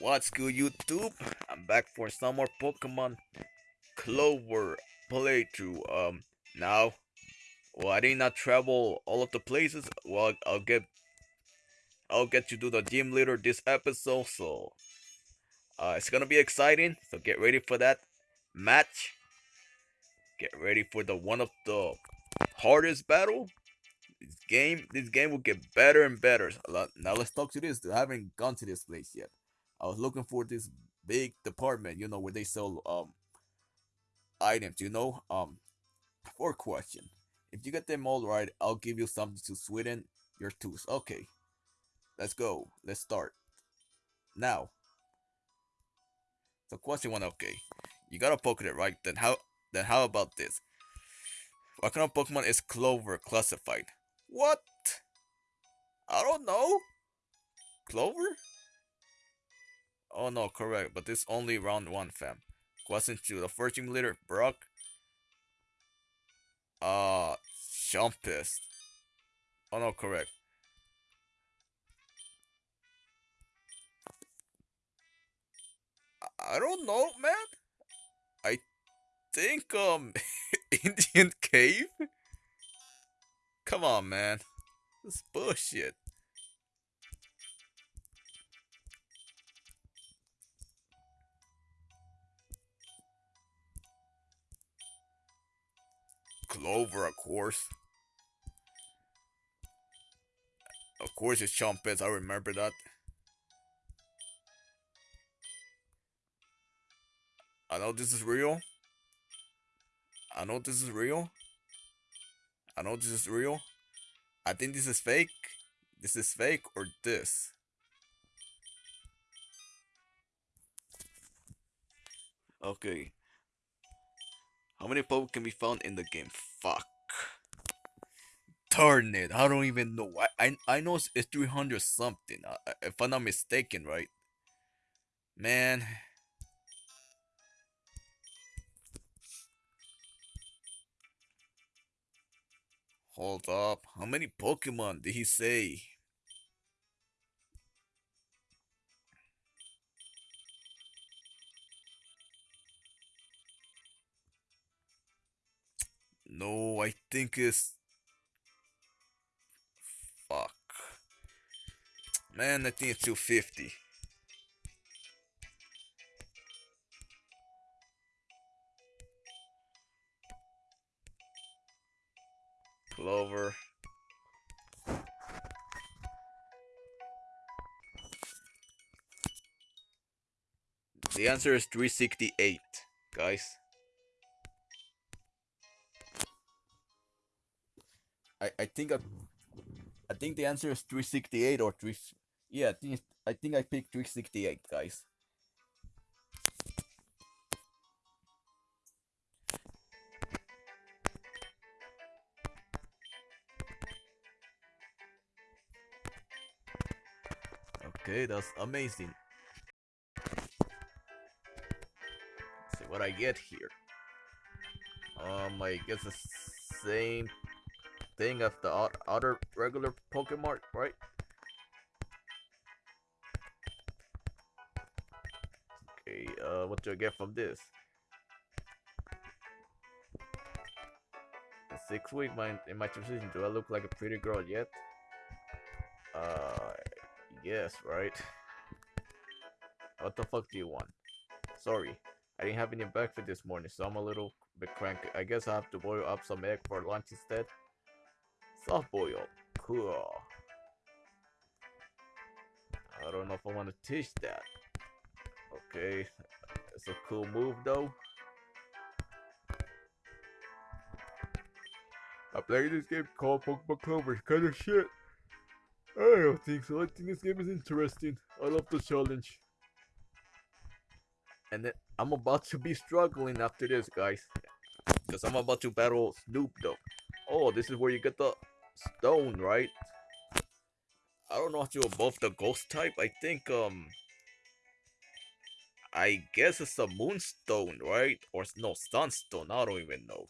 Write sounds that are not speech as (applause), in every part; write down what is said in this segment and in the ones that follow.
What's good, YouTube? I'm back for some more Pokemon Clover playthrough. Um, now, well, I did not travel all of the places. Well, I'll get, I'll get to do the gym leader this episode. So, uh, it's gonna be exciting. So get ready for that match. Get ready for the one of the hardest battle. This game, this game will get better and better. Now let's talk to this. I haven't gone to this place yet. I was looking for this big department, you know, where they sell um items, you know. Um, for question, if you get them all right, I'll give you something to sweeten your tooth. Okay, let's go. Let's start now. So question one, okay, you got a Pokemon right? Then how? Then how about this? What kind of Pokemon is Clover classified? What? I don't know. Clover? Oh no, correct, but this only round one, fam. Question two, the first team leader, Brock. Uh, Jumpist. Oh no, correct. I don't know, man. I think, um, (laughs) Indian Cave? Come on, man. This bullshit. Clover, of course. Of course it's Chumpets, I remember that. I know this is real. I know this is real. I know this is real. I think this is fake. This is fake or this. Okay. How many Pokemon can be found in the game? Fuck. Darn it, I don't even know. I I, I know it's, 300 something, uh, if I'm not mistaken, right? Man. Hold up, how many Pokemon did he say? I think it's... Fuck. Man, I think it's 250. Clover. The answer is 368, guys. I, I think I, I think the answer is 368 or 3 yeah I think I think I picked 368 guys Okay, that's amazing. Let's see what I get here. Um, I guess the same thing of the other regular Pokemon, right? Okay, uh, what do I get from this? six weeks my, in my transition, do I look like a pretty girl yet? Uh, yes, right? What the fuck do you want? Sorry, I didn't have any breakfast this morning, so I'm a little bit cranky. I guess I have to boil up some egg for lunch instead. Soft boil. Cool. I don't know if I want to teach that. Okay. It's a cool move though. I play this game called Pokemon Clover. It's kind of shit. I don't think so. I think this game is interesting. I love the challenge. And then I'm about to be struggling after this, guys. Because I'm about to battle Snoop Dogg. Oh, this is where you get the stone, right? I don't know if you're above the ghost type. I think, um... I guess it's a moonstone, right? Or no, sunstone. I don't even know.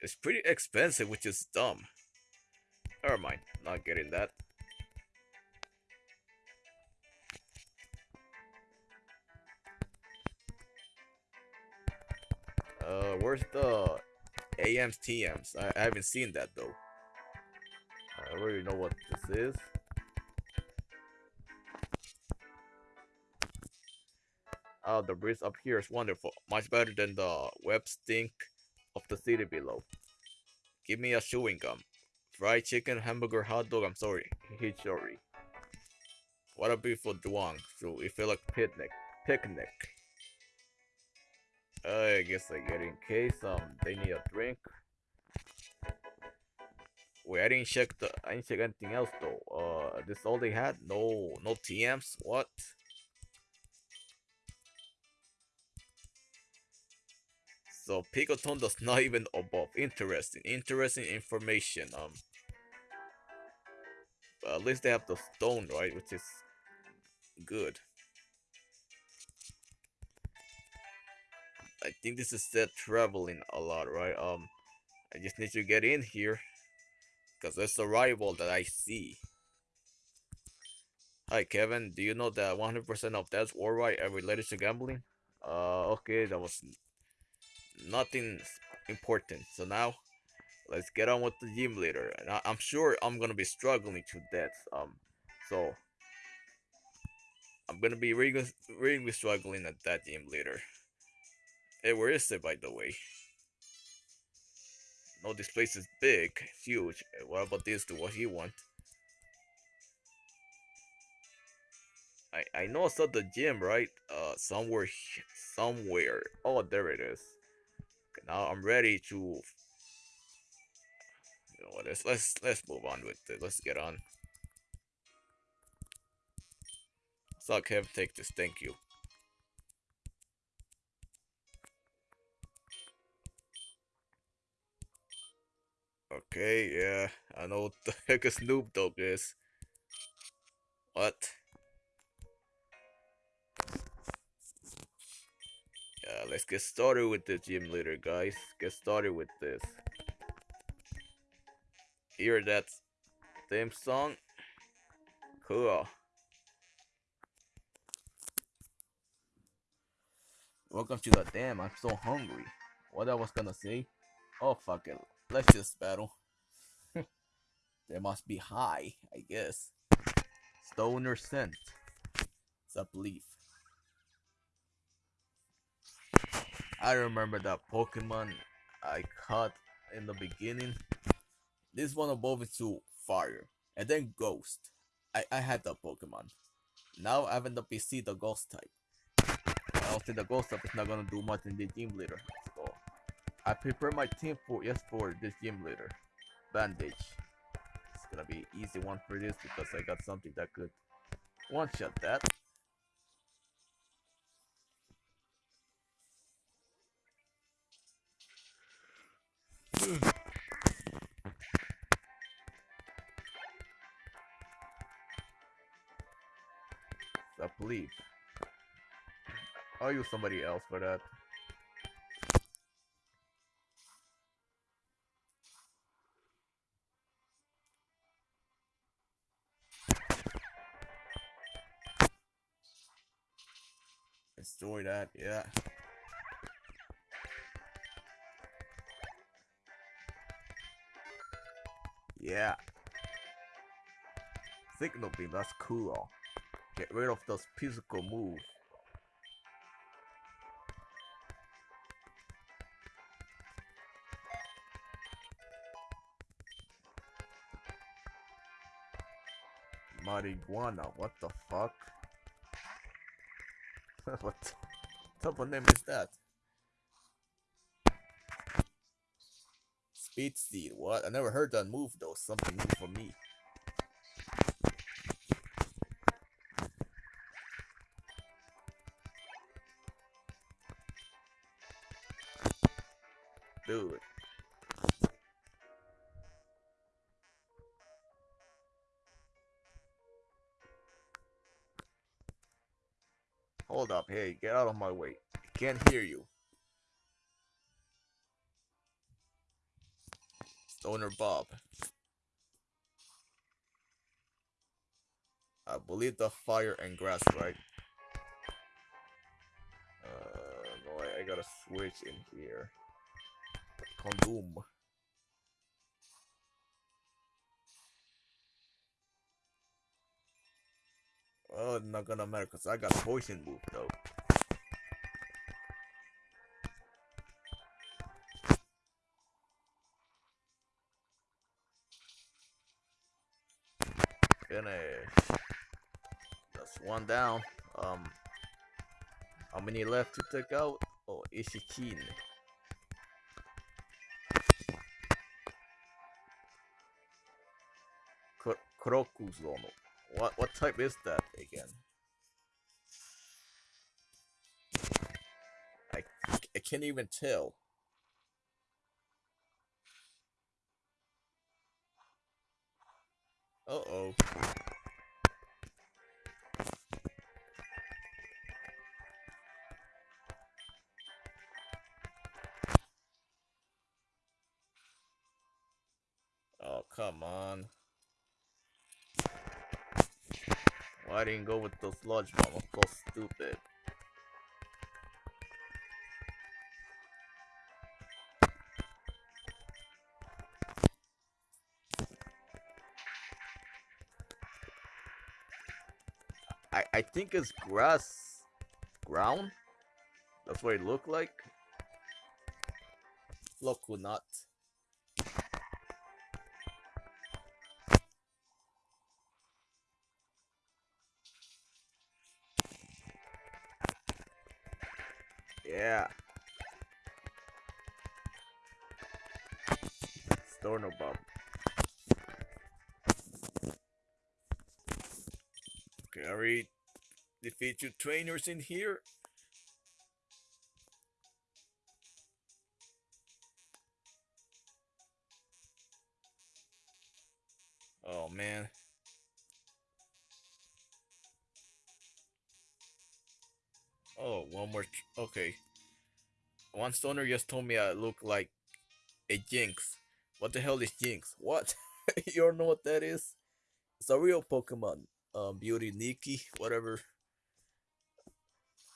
It's pretty expensive, which is dumb. Never mind. Not getting that. Uh, where's the AMs TMs? I, I haven't seen that though. I already know what this is. Oh, the breeze up here is wonderful. Much better than the web stink of the city below. Give me a chewing gum. Fried chicken, hamburger, hot dog, I'm sorry. Hichori. What a beautiful duang. So we feel like picnic. Picnic. I guess I get in case um they need a drink. Wait, I didn't check the I didn't check anything else though. Uh this all they had? No no TMs? What? So Picoton does not even above. Interesting. Interesting information. Um at least they have the stone, right? Which is good. I think this is set traveling a lot, right? Um, I just need to get in here because there's a rival that I see. Hi, Kevin. Do you know that 100% of deaths worldwide are related to gambling? Uh, okay, that was nothing important. So now, let's get on with the gym leader. And I am sure I'm gonna be struggling to death. Um, so I'm gonna be really, really struggling at that gym leader. Hey, where is it, by the way? No, this place is big, huge. What about this? Do what he want? I I know it's saw the gym, right? Uh, somewhere, somewhere. Oh, there it is. Okay, now I'm ready to. You know what? Let's let's let's move on with it. Let's get on. Suck, have take this. Thank you. Okay, yeah, I know what the (laughs) heck a Snoop Dogg is. What? Yeah, let's get started with the gym leader, guys. Get started with this. Hear that theme song? Cool. Welcome to the damn, I'm so hungry. What I was gonna say? Oh fuck it. Let's just battle. (laughs) they must be high, I guess. Stoner scent. It's a belief. I remember that Pokemon I caught in the beginning. This one evolved into fire. And then ghost. I, I had that Pokemon. Now I have in the PC the ghost type. I don't think the ghost type is not gonna do much in the team leader. I prepare my team for yes for this gym leader. Bandage. It's gonna be easy one for this because I got something that could one shot that. (sighs) I believe. I'll use somebody else for that. That, yeah. Yeah. Signal beam, that's cool. Get rid of those physical moves. Marijuana, what the fuck? (laughs) what of name is that? Speed Seed, what? I never heard that move though, something new for me. Hey, get out of my way. I can't hear you. Owner Bob. I believe the fire and grass, right? Uh, no, I, I gotta switch in here. Condom. Oh, it's not gonna matter because I got poison move though. Finish. That's one down. Um, how many left to take out? Oh, Ishikin. Krokuzono. What what type is that again? I I can't even tell. Uh oh. Didn't go with those sludge bomb? I'm so stupid. I I think it's grass ground. That's what it looked like. Lokunut. Yeah. Storno Bob. Okay, I already defeat two trainers in here. Oh man. Oh, one more. okay. One stoner just told me I look like a Jynx. What the hell is Jynx? What? (laughs) you don't know what that is? It's a real Pokemon. Um, Beauty Nikki, whatever.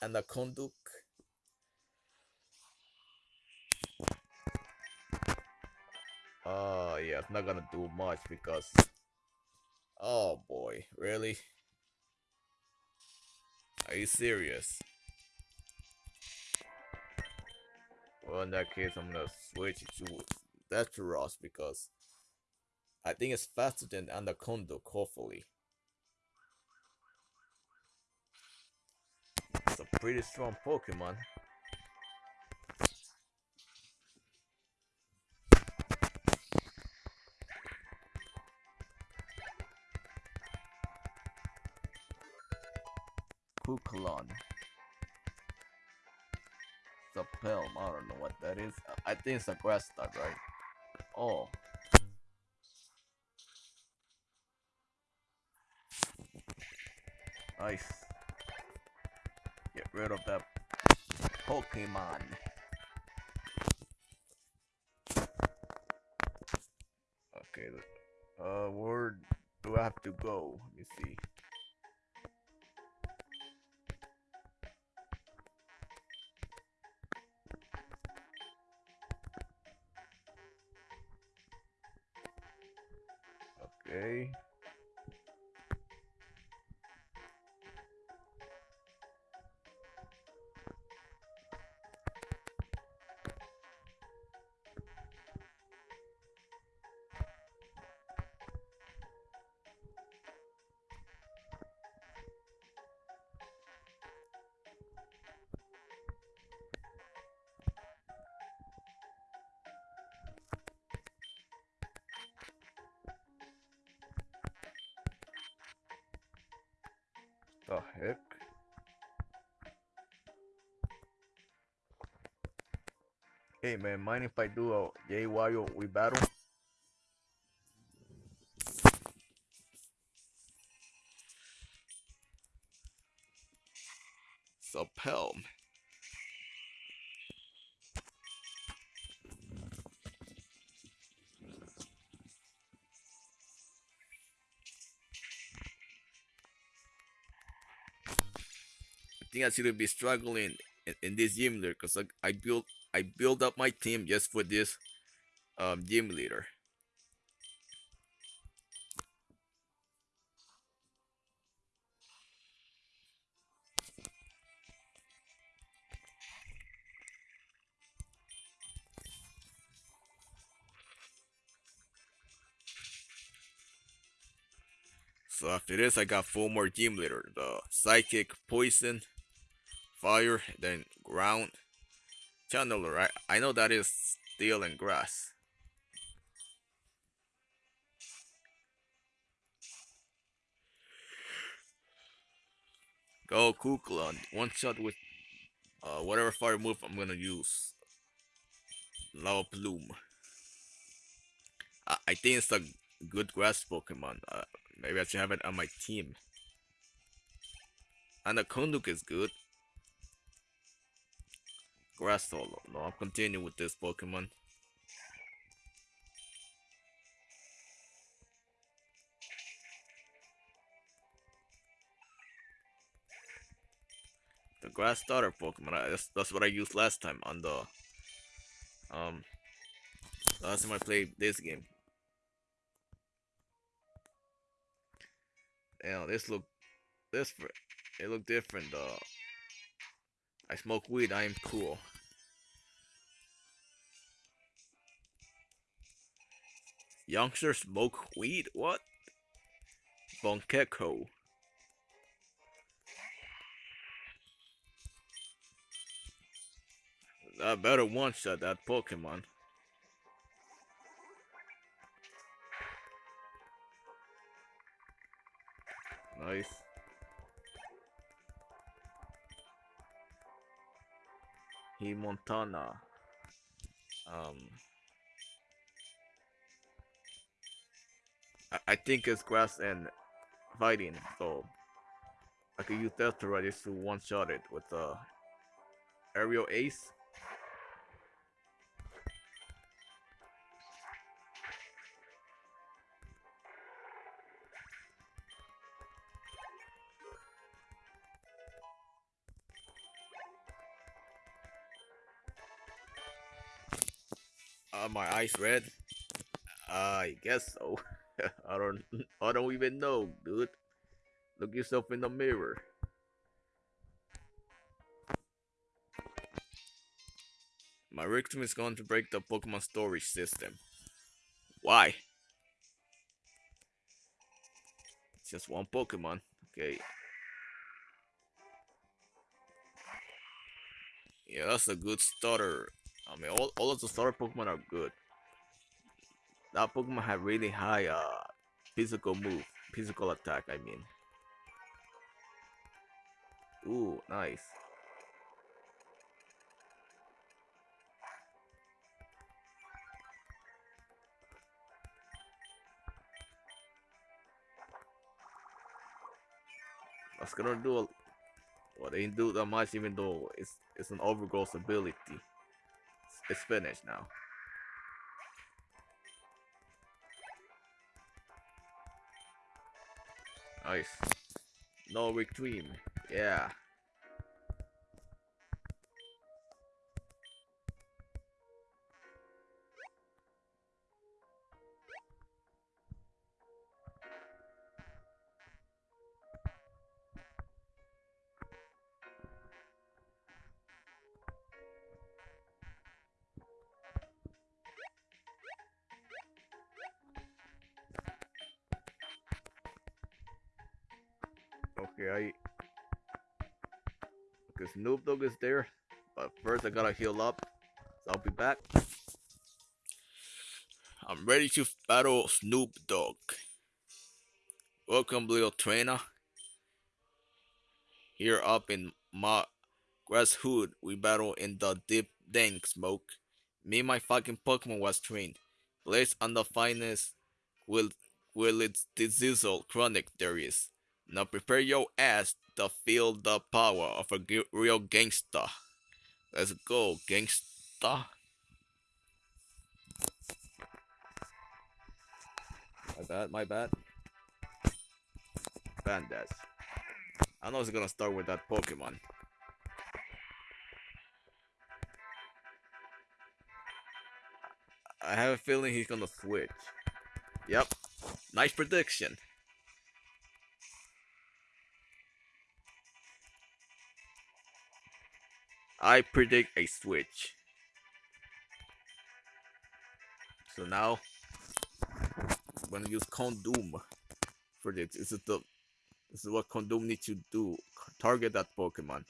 And a Konduk. Oh, uh, yeah, it's not gonna do much because. Oh boy, really? Are you serious? Well, in that case, I'm gonna switch to that to Ross because I think it's faster than Anaconda, hopefully. It's a pretty strong Pokemon. Kukulon a Pelm. I don't know what that is. I think it's a grass type, right? Oh. Nice. Get rid of that Pokemon. Okay, uh, where do I have to go? Let me see. Okay. The heck? Hey man, mind if I do a JYO we battle? Subhelm. Think I should be struggling in, in this gym leader because like I built I built up my team just for this um gym leader. So after this, I got four more gym leader: the psychic, poison, fire, then ground, channeler. Right? I know that is steel and grass. Go Kukla, one shot with uh, whatever fire move I'm gonna use. Lava Plume. I, I think it's a good grass Pokemon. Uh, maybe I should have it on my team. And the Konduk is good. Grass solo. No, I'll continue with this Pokemon. The grass starter Pokemon. I, that's, that's what I used last time on the um last time I played this game. Damn, this look this it look different though. I smoke weed, I am cool. Youngsters smoke weed? What? Bonkeko. I better one shot that Pokemon. Nice. Montana. Um. I, I think it's grass and fighting, so I could use that to to one shot it with the uh, aerial ace. Eyes red? I guess so. (laughs) I don't I don't even know, dude. Look yourself in the mirror. My victim is going to break the Pokemon storage system. Why? It's just one Pokemon. Okay. Yeah, that's a good starter I mean, all, all of the starter Pokemon are good. That Pokemon have really high uh physical move, physical attack. I mean. Ooh, nice. That's gonna do a well they didn't do that much even though it's it's an overgrowth ability. It's finished now. Nice. No retreat. Yeah. Okay, I because Noob Dog is there, but first I gotta heal up. So I'll be back. I'm ready to battle Snoop Dogg. Welcome, little trainer. Here up in my grass hood, we battle in the deep dank smoke. Me my fucking Pokemon was trained. Place on the finest will will its diesel chronic there is. Now prepare your ass to feel the power of a g- real gangster. Let's go, gangster. My bad, my bad. Bandas. I know it's gonna start with that Pokemon. I have a feeling he's gonna switch. Yep. Nice prediction. I predict a switch. So now I'm gonna use Condom for this. This is the this is what Condom needs to do. Target that Pokemon.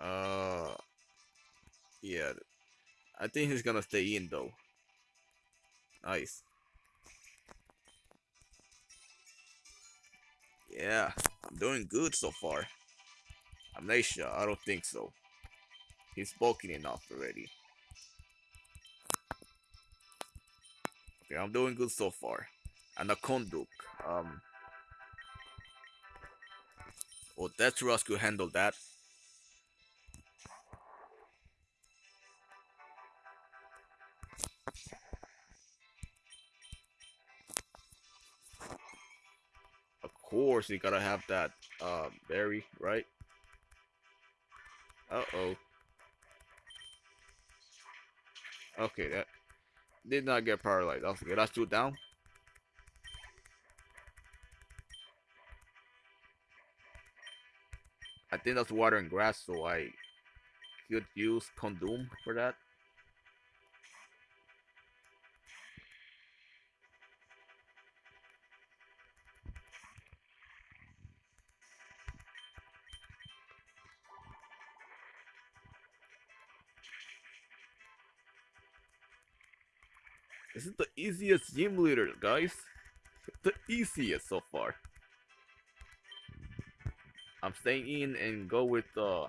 Uh yeah. I think he's gonna stay in though. Nice. Yeah, I'm doing good so far. Amnesia, I don't think so. He's bulking enough already. Okay, I'm doing good so far. And a Konduk. Um. Oh, that's could handle that. Course, you gotta have that uh, berry, right? Uh oh. Okay, that did not get paralyzed. Okay, let's do down. I think that's water and grass, so I could use Condom for that. Easiest gym leader, guys. The easiest so far. I'm staying in and go with uh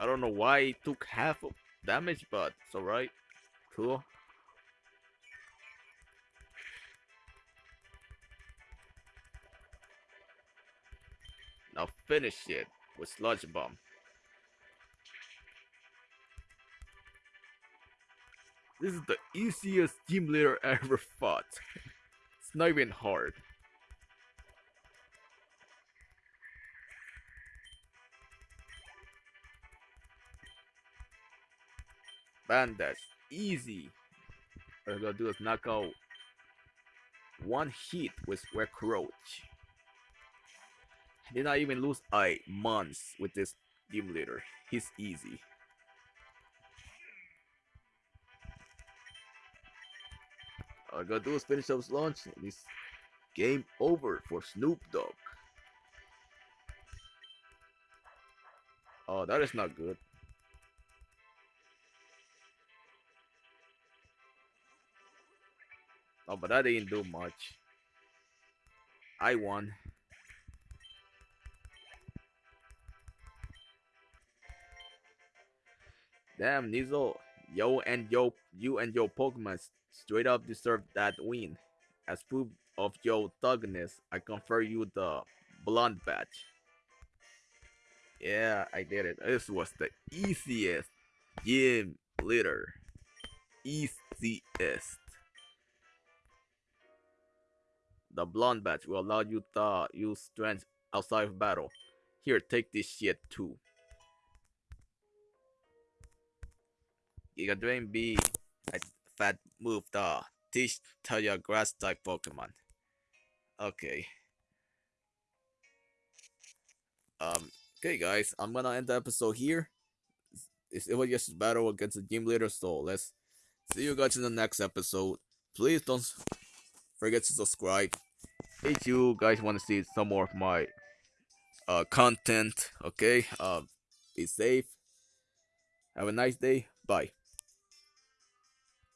I don't know why it took half of damage, but it's alright. Cool. Now finish it with Sludge Bomb. This is the easiest team leader I ever fought. It's not even hard. Bandage, easy. What I'm gonna do is knock out one hit with Roach. Did not even lose a months with this gym leader. He's easy. All I gotta do is finish up launch it's game over for Snoop Dogg. Oh, that is not good. Oh, but that didn't do much. I won. Damn, Nizo, yo and yo, you and your Pokemon straight up deserve that win. As proof of your thugness, I confer you the blonde badge. Yeah, I did it. This was the easiest gym leader. Easiest. The blonde badge will allow you to use strength outside of battle. Here, take this shit too. Giga Drain B fat move the teach Taya grass type Pokemon. Okay. Um okay guys, I'm gonna end the episode here. It was just a battle against the gym leader, so let's see you guys in the next episode. Please don't forget to subscribe. If you guys want to see some more of my uh, content, okay? Uh, be safe. Have a nice day. Bye.